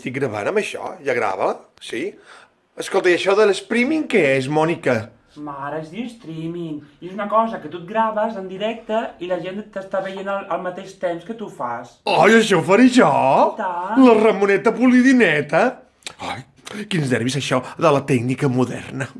Estic gravant amb això? Ja grava? Sí? Escolta, i això de l'streaming què és, Mònica? Mare, es diu streaming. I és una cosa que tu et graves en directe i la gent t'està veient al, al mateix temps que tu fas. Ai, això ho faré jo! La Ramoneta Polidineta! Ai, quins nervis això de la tècnica moderna.